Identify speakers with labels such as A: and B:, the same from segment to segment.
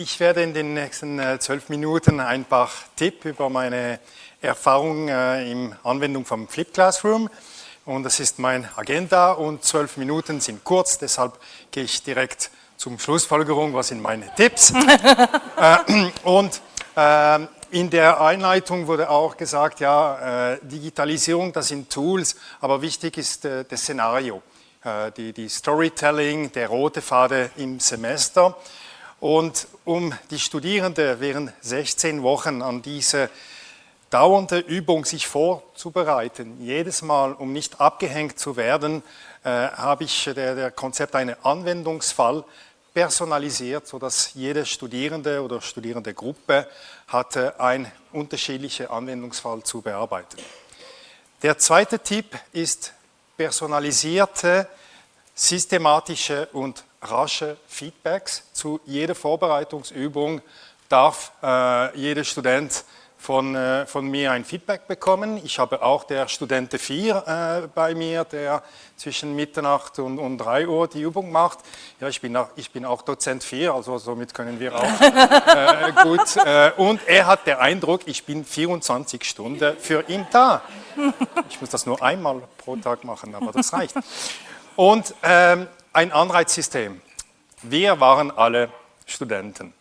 A: ich werde in den nächsten äh, zwölf Minuten ein paar Tipps über meine Erfahrung äh, in Anwendung vom Flip Classroom. Und das ist mein Agenda. Und zwölf Minuten sind kurz, deshalb gehe ich direkt zum Schlussfolgerung, was sind meine Tipps. äh, und in der Einleitung wurde auch gesagt, ja, Digitalisierung, das sind Tools, aber wichtig ist das Szenario, die, die Storytelling, der rote Faden im Semester. Und um die Studierenden während 16 Wochen an diese dauernde Übung sich vorzubereiten, jedes Mal, um nicht abgehängt zu werden, äh, habe ich der, der Konzept einen Anwendungsfall personalisiert, sodass jede Studierende oder studierende Gruppe hatte einen unterschiedlichen Anwendungsfall zu bearbeiten. Der zweite Tipp ist personalisierte, systematische und rasche Feedbacks. Zu jeder Vorbereitungsübung darf äh, jeder Student von, äh, von mir ein Feedback bekommen. Ich habe auch der Studente 4 äh, bei mir, der zwischen Mitternacht und, und 3 Uhr die Übung macht. Ja, ich bin auch, ich bin auch Dozent 4, also somit können wir auch äh, gut. Äh, und er hat den Eindruck, ich bin 24 Stunden für ihn da. Ich muss das nur einmal pro Tag machen, aber das reicht. Und ähm, ein Anreizsystem. Wir waren alle Studenten.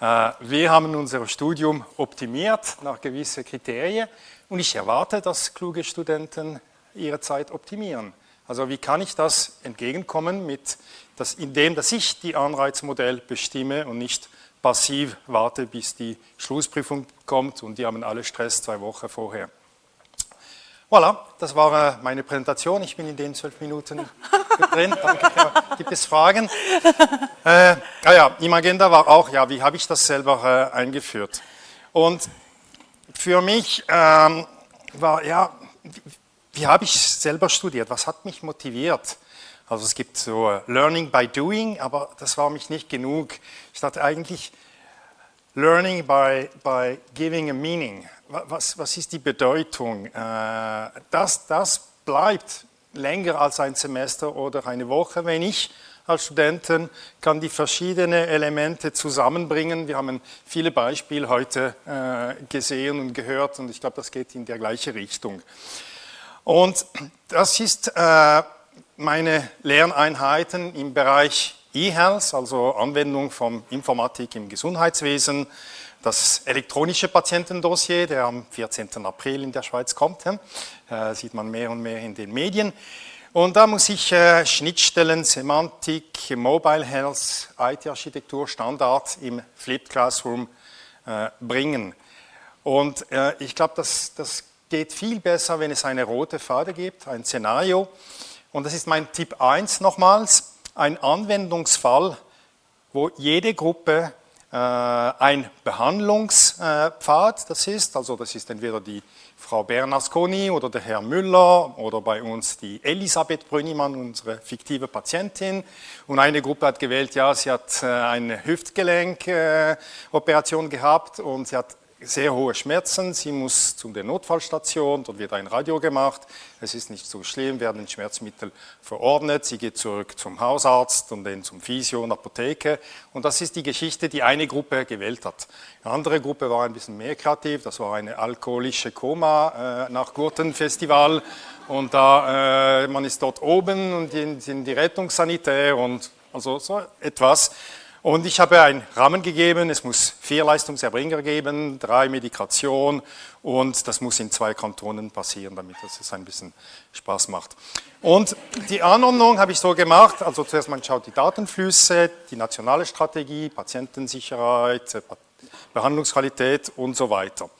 A: Äh, wir haben unser Studium optimiert nach gewissen Kriterien und ich erwarte, dass kluge Studenten ihre Zeit optimieren. Also wie kann ich das entgegenkommen, mit das, indem dass ich die Anreizmodell bestimme und nicht passiv warte, bis die Schlussprüfung kommt und die haben alle Stress zwei Wochen vorher. Voilà, das war äh, meine Präsentation. Ich bin in den zwölf Minuten drin. Danke. Gibt es Fragen? Äh, ah ja, im Agenda war auch, ja, wie habe ich das selber äh, eingeführt? Und für mich ähm, war, ja, wie, wie habe ich selber studiert? Was hat mich motiviert? Also es gibt so äh, Learning by Doing, aber das war mich nicht genug. Ich dachte eigentlich, Learning by, by giving a meaning was, was ist die Bedeutung? Äh, das, das bleibt länger als ein Semester oder eine Woche, wenn ich als Studenten kann die verschiedenen Elemente zusammenbringen. Wir haben viele Beispiele heute äh, gesehen und gehört und ich glaube, das geht in der gleiche Richtung. Und das ist äh, meine Lerneinheiten im Bereich E-Health, also Anwendung von Informatik im Gesundheitswesen, das elektronische Patientendossier, der am 14. April in der Schweiz kommt, äh, sieht man mehr und mehr in den Medien. Und da muss ich äh, Schnittstellen, Semantik, Mobile Health, IT-Architektur, Standard im Flipped Classroom äh, bringen. Und äh, ich glaube, das, das geht viel besser, wenn es eine rote Fade gibt, ein Szenario. Und das ist mein Tipp 1 nochmals, ein Anwendungsfall, wo jede Gruppe äh, ein Behandlungspfad, das ist, also das ist entweder die Frau Bernasconi oder der Herr Müller oder bei uns die Elisabeth Brünnimann, unsere fiktive Patientin. Und eine Gruppe hat gewählt, ja, sie hat äh, eine Hüftgelenkoperation gehabt und sie hat sehr hohe Schmerzen, sie muss zu der Notfallstation, dort wird ein Radio gemacht, es ist nicht so schlimm, werden Schmerzmittel verordnet, sie geht zurück zum Hausarzt und dann zum Physio und Apotheke. Und das ist die Geschichte, die eine Gruppe gewählt hat. Die andere Gruppe war ein bisschen mehr kreativ, das war eine alkoholische Koma äh, nach Gurtenfestival. Und da, äh, man ist dort oben und sind die Rettungssanitär und also so etwas. Und ich habe einen Rahmen gegeben, es muss vier Leistungserbringer geben, drei Medikation und das muss in zwei Kantonen passieren, damit es ein bisschen Spaß macht. Und die Anordnung habe ich so gemacht, also zuerst man schaut die Datenflüsse, die nationale Strategie, Patientensicherheit, Behandlungsqualität und so weiter.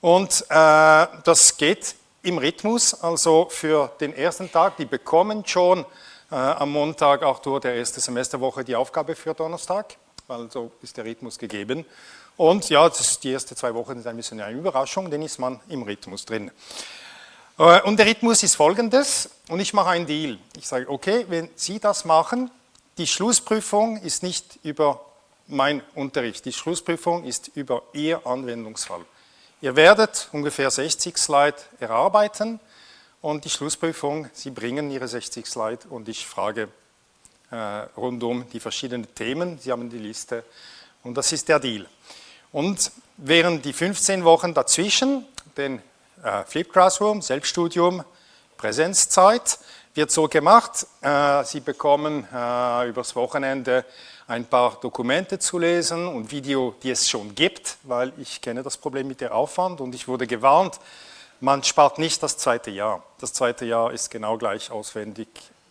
A: Und äh, das geht im Rhythmus, also für den ersten Tag, die bekommen schon äh, am Montag auch durch der erste Semesterwoche die Aufgabe für Donnerstag, weil so ist der Rhythmus gegeben. Und ja, die ersten zwei Wochen sind ein bisschen eine Überraschung, dann ist man im Rhythmus drin. Äh, und der Rhythmus ist folgendes, und ich mache einen Deal. Ich sage, okay, wenn Sie das machen, die Schlussprüfung ist nicht über mein Unterricht, die Schlussprüfung ist über Ihr Anwendungsfall. Ihr werdet ungefähr 60 Slide erarbeiten, und die Schlussprüfung, Sie bringen Ihre 60 Slide und ich frage äh, rund um die verschiedenen Themen. Sie haben die Liste Und das ist der Deal. Und während die 15 Wochen dazwischen, den äh, Flip Classroom, Selbststudium, Präsenzzeit, wird so gemacht. Äh, Sie bekommen äh, übers Wochenende ein paar Dokumente zu lesen und Video, die es schon gibt, weil ich kenne das Problem mit der Aufwand und ich wurde gewarnt, man spart nicht das zweite Jahr. Das zweite Jahr ist genau gleich auswendig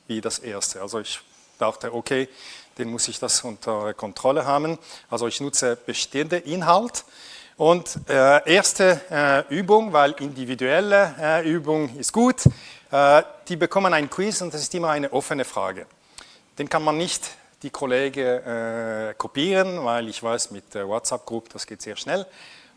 A: wie das erste. Also ich dachte, okay, den muss ich das unter Kontrolle haben. Also ich nutze bestehende Inhalt. Und äh, erste äh, Übung, weil individuelle äh, Übung ist gut, äh, die bekommen ein Quiz und das ist immer eine offene Frage. Den kann man nicht die Kollegen äh, kopieren, weil ich weiß, mit der WhatsApp-Gruppe, das geht sehr schnell.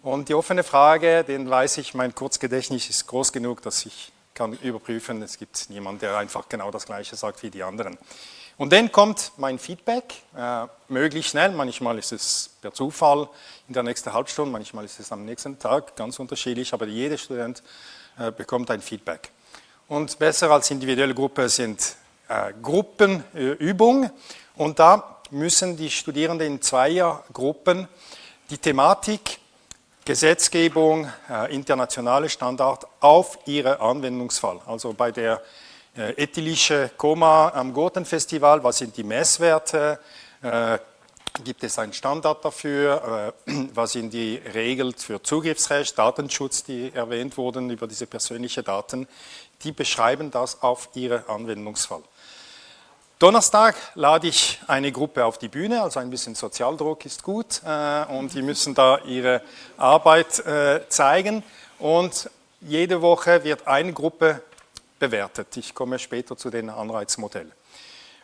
A: Und die offene Frage, den weiß ich, mein Kurzgedächtnis ist groß genug, dass ich kann überprüfen, es gibt niemanden, der einfach genau das Gleiche sagt wie die anderen. Und dann kommt mein Feedback, äh, möglichst schnell, manchmal ist es per Zufall in der nächsten Halbstunde, manchmal ist es am nächsten Tag, ganz unterschiedlich, aber jeder Student äh, bekommt ein Feedback. Und besser als individuelle Gruppe sind äh, Gruppenübungen und da müssen die Studierenden in Zweiergruppen die Thematik Gesetzgebung, äh, internationale Standard auf Ihren Anwendungsfall. Also bei der äh, ethylische Koma am Gurtenfestival, was sind die Messwerte, äh, gibt es einen Standard dafür, äh, was sind die Regeln für Zugriffsrecht, Datenschutz, die erwähnt wurden über diese persönlichen Daten, die beschreiben das auf Ihren Anwendungsfall. Donnerstag lade ich eine Gruppe auf die Bühne, also ein bisschen Sozialdruck ist gut äh, und die müssen da ihre Arbeit äh, zeigen und jede Woche wird eine Gruppe bewertet. Ich komme später zu den Anreizmodellen.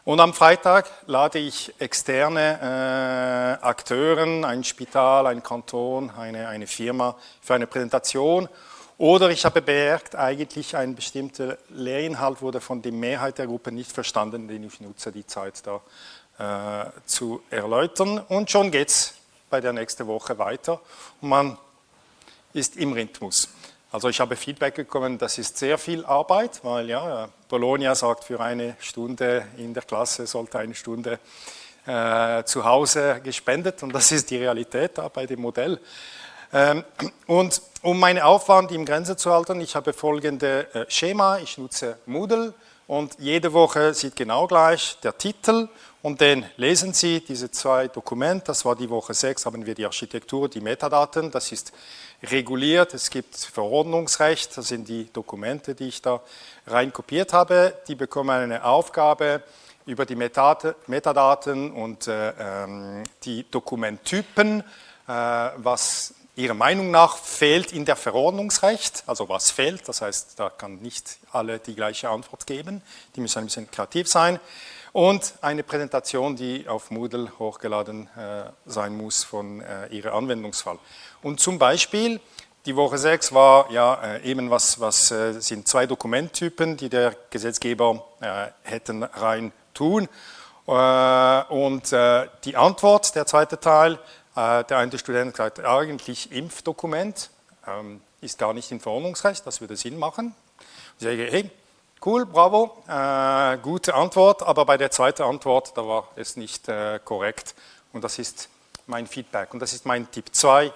A: Und am Freitag lade ich externe äh, Akteuren, ein Spital, ein Kanton, eine, eine Firma für eine Präsentation oder ich habe bemerkt, eigentlich ein bestimmter Lehrinhalt wurde von der Mehrheit der Gruppe nicht verstanden, den ich nutze, die Zeit da äh, zu erläutern. Und schon geht es bei der nächsten Woche weiter und man ist im Rhythmus. Also ich habe Feedback bekommen, das ist sehr viel Arbeit, weil ja, Bologna sagt, für eine Stunde in der Klasse sollte eine Stunde äh, zu Hause gespendet und das ist die Realität da bei dem Modell. Ähm, und um meinen Aufwand im Grenze zu halten, ich habe folgende äh, Schema, ich nutze Moodle und jede Woche sieht genau gleich der Titel und dann lesen Sie diese zwei Dokumente, das war die Woche 6, haben wir die Architektur, die Metadaten, das ist reguliert, es gibt Verordnungsrecht, das sind die Dokumente, die ich da rein kopiert habe, die bekommen eine Aufgabe über die Metadaten und äh, ähm, die Dokumenttypen, äh, was Ihrer Meinung nach fehlt in der Verordnungsrecht, also was fehlt, das heißt, da kann nicht alle die gleiche Antwort geben, die müssen ein bisschen kreativ sein und eine Präsentation, die auf Moodle hochgeladen äh, sein muss von äh, Ihrem Anwendungsfall. Und zum Beispiel, die Woche 6 war ja äh, eben was, was äh, sind zwei Dokumenttypen, die der Gesetzgeber äh, hätten rein tun äh, und die Antwort, der zweite Teil, äh, der eine Student sagt, eigentlich Impfdokument ähm, ist gar nicht im Verordnungsrecht, das würde Sinn machen. Ich sage, hey, cool, bravo, äh, gute Antwort, aber bei der zweiten Antwort, da war es nicht äh, korrekt und das ist mein Feedback und das ist mein Tipp 2.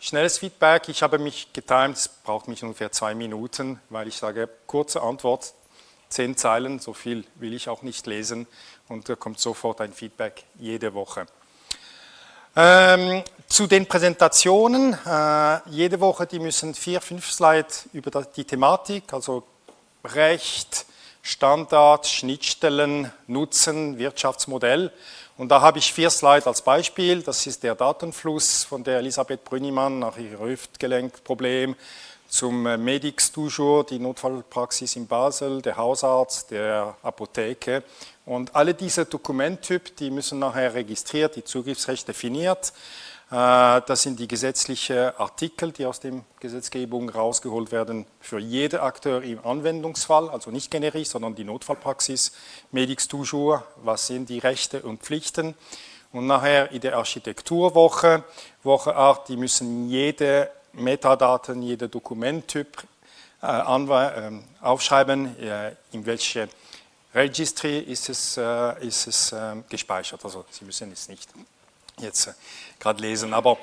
A: Schnelles Feedback, ich habe mich getimt, es braucht mich ungefähr zwei Minuten, weil ich sage, kurze Antwort, zehn Zeilen, so viel will ich auch nicht lesen und da kommt sofort ein Feedback jede Woche. Ähm, zu den Präsentationen, äh, jede Woche, die müssen vier, fünf Slides über die Thematik, also Recht, Standard, Schnittstellen, Nutzen, Wirtschaftsmodell. Und da habe ich vier Slides als Beispiel. Das ist der Datenfluss von der Elisabeth Brünnimann nach ihrem Hüftgelenkproblem zum äh, Medix toujours, die Notfallpraxis in Basel, der Hausarzt, der Apotheke und alle diese Dokumenttypen, die müssen nachher registriert, die Zugriffsrecht definiert. Äh, das sind die gesetzlichen Artikel, die aus der Gesetzgebung rausgeholt werden für jeden Akteur im Anwendungsfall, also nicht generisch, sondern die Notfallpraxis, Medix toujours, was sind die Rechte und Pflichten. Und nachher in der Architekturwoche, Woche 8, die müssen jede Metadaten, jeder Dokumenttyp äh, äh, aufschreiben, äh, in welche Registry ist es, ist es ähm, gespeichert, also Sie müssen es nicht jetzt gerade lesen. Aber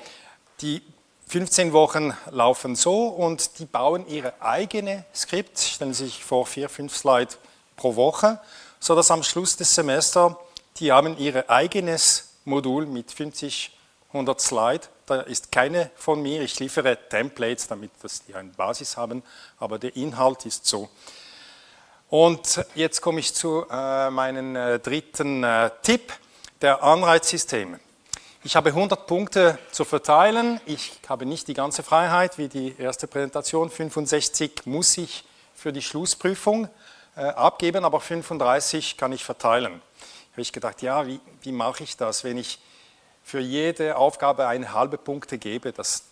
A: die 15 Wochen laufen so und die bauen ihre eigene Skript, stellen sich vor vier, fünf Slides pro Woche, sodass am Schluss des Semesters die haben ihr eigenes Modul mit 50, 100 Slides. Da ist keine von mir, ich liefere Templates, damit dass die eine Basis haben, aber der Inhalt ist so. Und jetzt komme ich zu äh, meinem äh, dritten äh, Tipp, der Anreizsysteme. Ich habe 100 Punkte zu verteilen. Ich habe nicht die ganze Freiheit wie die erste Präsentation. 65 muss ich für die Schlussprüfung äh, abgeben, aber 35 kann ich verteilen. Habe ich gedacht, ja, wie, wie mache ich das, wenn ich für jede Aufgabe eine halbe Punkte gebe? Das,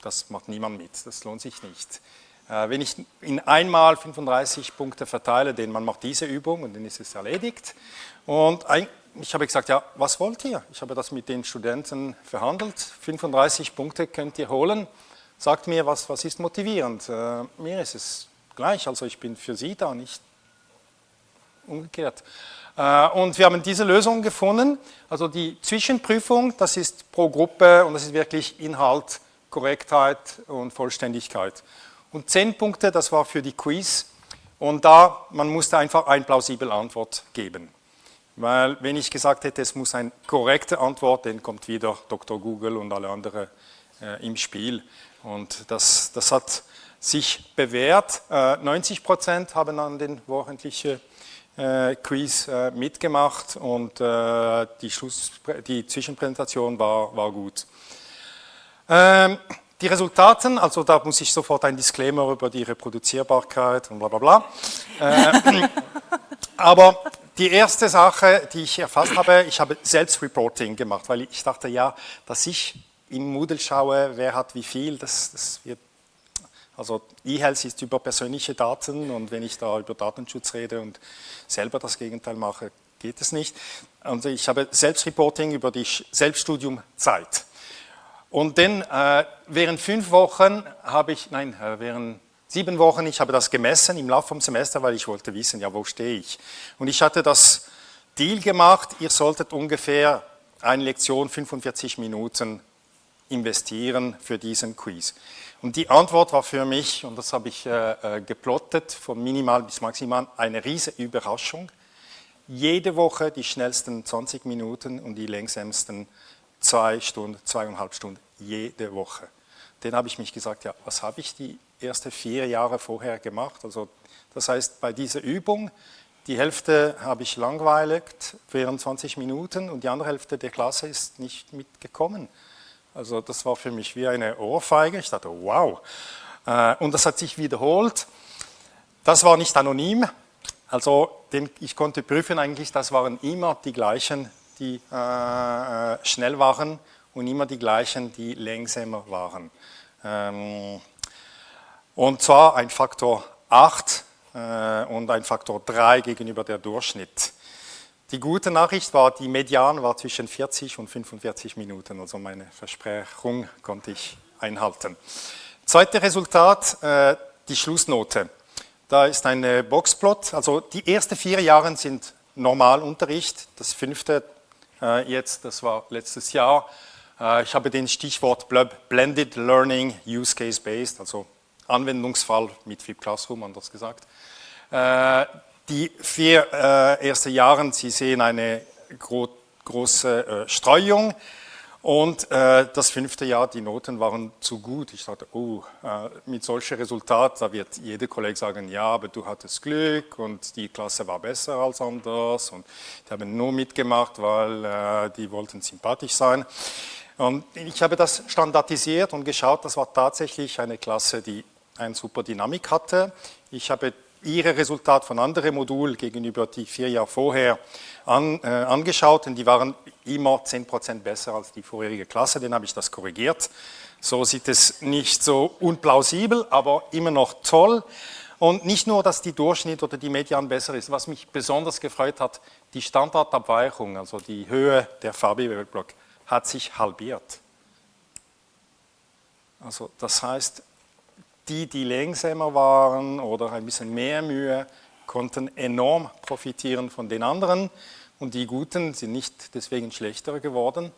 A: das macht niemand mit, das lohnt sich nicht. Äh, wenn ich in einmal 35 Punkte verteile, denn man macht diese Übung und dann ist es erledigt. Und ein, ich habe gesagt, ja, was wollt ihr? Ich habe das mit den Studenten verhandelt. 35 Punkte könnt ihr holen. Sagt mir, was, was ist motivierend? Äh, mir ist es gleich, also ich bin für Sie da, nicht umgekehrt. Äh, und wir haben diese Lösung gefunden. Also die Zwischenprüfung, das ist pro Gruppe und das ist wirklich Inhalt, Korrektheit und Vollständigkeit. Und 10 Punkte, das war für die Quiz. Und da, man musste einfach eine plausible Antwort geben. Weil wenn ich gesagt hätte, es muss eine korrekte Antwort, dann kommt wieder Dr. Google und alle anderen äh, im Spiel. Und das, das hat sich bewährt. Äh, 90 Prozent haben an den wöchentlichen äh, Quiz äh, mitgemacht und äh, die, Schluss, die Zwischenpräsentation war, war gut. Ähm, die Resultaten, also da muss ich sofort ein Disclaimer über die Reproduzierbarkeit und bla bla bla. Äh, aber die erste Sache, die ich erfasst habe, ich habe Selbstreporting gemacht, weil ich dachte, ja, dass ich im Moodle schaue, wer hat wie viel, das, das wird, also E-Health ist über persönliche Daten und wenn ich da über Datenschutz rede und selber das Gegenteil mache, geht es nicht. Also ich habe Selbstreporting über die Selbststudiumzeit. Und dann äh, während fünf Wochen habe ich, nein, äh, während sieben Wochen, ich habe das gemessen im Laufe vom Semester, weil ich wollte wissen, ja, wo stehe ich. Und ich hatte das Deal gemacht, ihr solltet ungefähr eine Lektion 45 Minuten investieren für diesen Quiz. Und die Antwort war für mich, und das habe ich äh, äh geplottet, von minimal bis maximal, eine riesige Überraschung. Jede Woche die schnellsten 20 Minuten und die längsamsten zwei Stunden, zweieinhalb Stunden, jede Woche. Dann habe ich mich gesagt, ja, was habe ich die ersten vier Jahre vorher gemacht. Also das heißt, bei dieser Übung, die Hälfte habe ich langweiligt während 20 Minuten und die andere Hälfte der Klasse ist nicht mitgekommen. Also das war für mich wie eine Ohrfeige. Ich dachte, wow. Äh, und das hat sich wiederholt. Das war nicht anonym. Also ich konnte prüfen eigentlich, das waren immer die gleichen, die äh, äh, schnell waren und immer die gleichen, die langsamer waren. Ähm, und zwar ein Faktor 8 äh, und ein Faktor 3 gegenüber der Durchschnitt. Die gute Nachricht war, die Median war zwischen 40 und 45 Minuten, also meine Versprechung konnte ich einhalten. Zweites Resultat, äh, die Schlussnote. Da ist ein Boxplot, also die ersten vier Jahre sind Normalunterricht, das fünfte äh, jetzt, das war letztes Jahr. Äh, ich habe den Stichwort Blended Learning Use Case Based, also Anwendungsfall mit Flip Classroom, anders gesagt. Äh, die vier äh, ersten Jahre, Sie sehen eine gro große Streuung und äh, das fünfte Jahr, die Noten waren zu gut. Ich dachte, oh, äh, mit solchem Resultat, da wird jeder Kollege sagen, ja, aber du hattest Glück und die Klasse war besser als anders und die haben nur mitgemacht, weil äh, die wollten sympathisch sein. Und ich habe das standardisiert und geschaut, das war tatsächlich eine Klasse, die eine super Dynamik hatte. Ich habe ihre Resultate von anderen Modulen gegenüber die vier Jahre vorher an, äh, angeschaut und die waren immer 10% besser als die vorherige Klasse, dann habe ich das korrigiert. So sieht es nicht so unplausibel, aber immer noch toll. Und nicht nur, dass die Durchschnitt oder die Median besser ist, was mich besonders gefreut hat, die Standardabweichung, also die Höhe der VB-Block, hat sich halbiert. Also das heißt, die, die langsamer waren oder ein bisschen mehr Mühe, konnten enorm profitieren von den anderen und die Guten sind nicht deswegen schlechter geworden.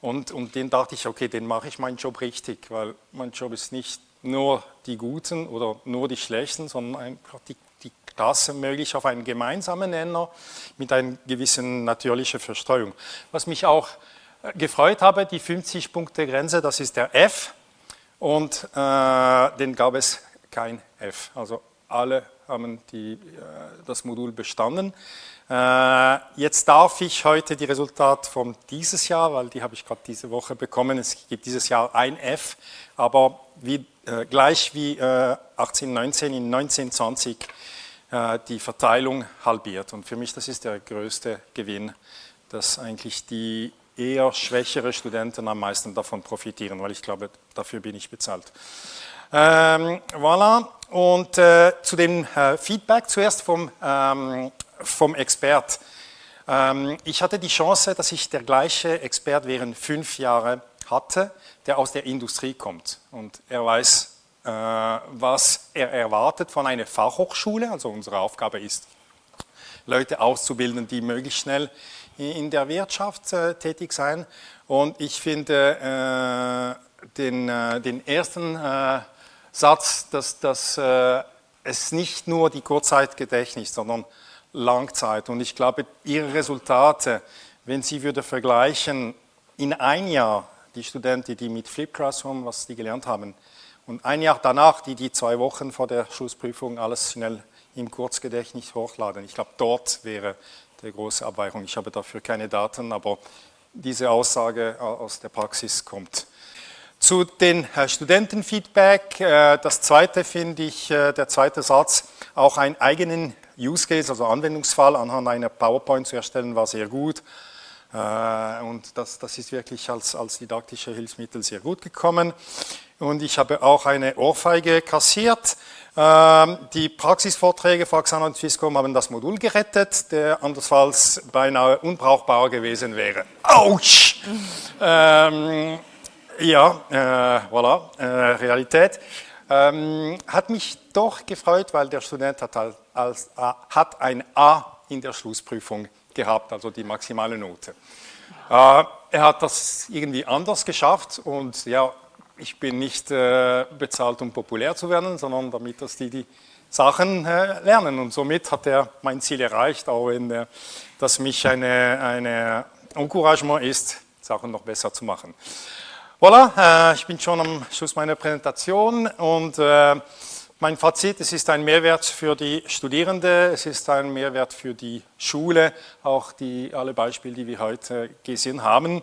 A: Und, und den dachte ich, okay, den mache ich meinen Job richtig, weil mein Job ist nicht nur die Guten oder nur die Schlechten, sondern einfach die, die Klasse möglich auf einen gemeinsamen Nenner mit einer gewissen natürlichen Verstreuung. Was mich auch äh, gefreut habe, die 50-Punkte-Grenze, das ist der F und äh, den gab es kein F. Also alle haben die, äh, das Modul bestanden. Äh, jetzt darf ich heute die Resultate von dieses Jahr, weil die habe ich gerade diese Woche bekommen, es gibt dieses Jahr ein F, aber wie, äh, gleich wie 18, 19 in 19, 20 die Verteilung halbiert. Und für mich das ist der größte Gewinn, dass eigentlich die eher schwächere Studenten am meisten davon profitieren, weil ich glaube, dafür bin ich bezahlt. Ähm, voilà. Und äh, zu dem äh, Feedback zuerst vom, ähm, vom Expert. Ähm, ich hatte die Chance, dass ich der gleiche Expert während fünf Jahren hatte, der aus der Industrie kommt. Und er weiß, äh, was er erwartet von einer Fachhochschule. Also unsere Aufgabe ist, Leute auszubilden, die möglichst schnell in der Wirtschaft äh, tätig sein. Und ich finde äh, den, äh, den ersten Satz, dass, dass es nicht nur die Kurzzeitgedächtnis, sondern Langzeit. Und ich glaube, Ihre Resultate, wenn Sie würde vergleichen, in ein Jahr die Studenten, die mit Flip Classroom, was die gelernt haben, und ein Jahr danach, die die zwei Wochen vor der Schlussprüfung alles schnell im Kurzgedächtnis hochladen. Ich glaube, dort wäre die große Abweichung. Ich habe dafür keine Daten, aber diese Aussage aus der Praxis kommt. Zu den äh, Studentenfeedback, äh, das zweite finde ich, äh, der zweite Satz, auch einen eigenen Use Case, also Anwendungsfall anhand einer PowerPoint zu erstellen, war sehr gut. Und das, das ist wirklich als, als didaktische Hilfsmittel sehr gut gekommen. Und ich habe auch eine Ohrfeige kassiert. Ähm, die Praxisvorträge von Axana und Swisscom haben das Modul gerettet, der andernfalls beinahe unbrauchbar gewesen wäre. Autsch! ähm, ja, äh, voilà, äh, Realität. Ähm, hat mich doch gefreut, weil der Student hat, als, als, äh, hat ein A in der Schlussprüfung gehabt, also die maximale Note. Äh, er hat das irgendwie anders geschafft und ja, ich bin nicht äh, bezahlt, um populär zu werden, sondern damit, dass die die Sachen äh, lernen und somit hat er mein Ziel erreicht, auch wenn das mich eine, eine Encouragement ist, Sachen noch besser zu machen. Voilà, ich bin schon am Schluss meiner Präsentation und mein Fazit, es ist ein Mehrwert für die Studierenden, es ist ein Mehrwert für die Schule, auch die, alle Beispiele, die wir heute gesehen haben.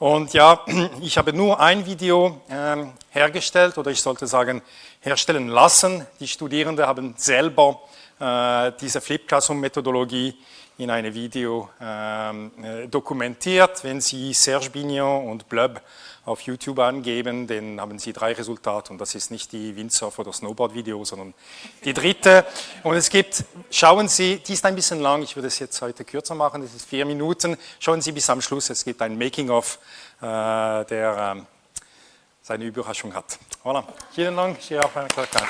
A: Und ja, ich habe nur ein Video äh, hergestellt oder ich sollte sagen herstellen lassen. Die Studierenden haben selber äh, diese Flip-Classroom-Methodologie in einem Video ähm, äh, dokumentiert. Wenn Sie Serge Bignon und Blub auf YouTube angeben, dann haben Sie drei Resultate und das ist nicht die Windsurf- oder Snowboard-Video, sondern die dritte. Und es gibt, schauen Sie, die ist ein bisschen lang, ich würde es jetzt heute kürzer machen, das ist vier Minuten. Schauen Sie bis am Schluss, es gibt ein Making-of, äh, der äh, seine Überraschung hat. Voilà. Vielen Dank, ich auf eine Kleine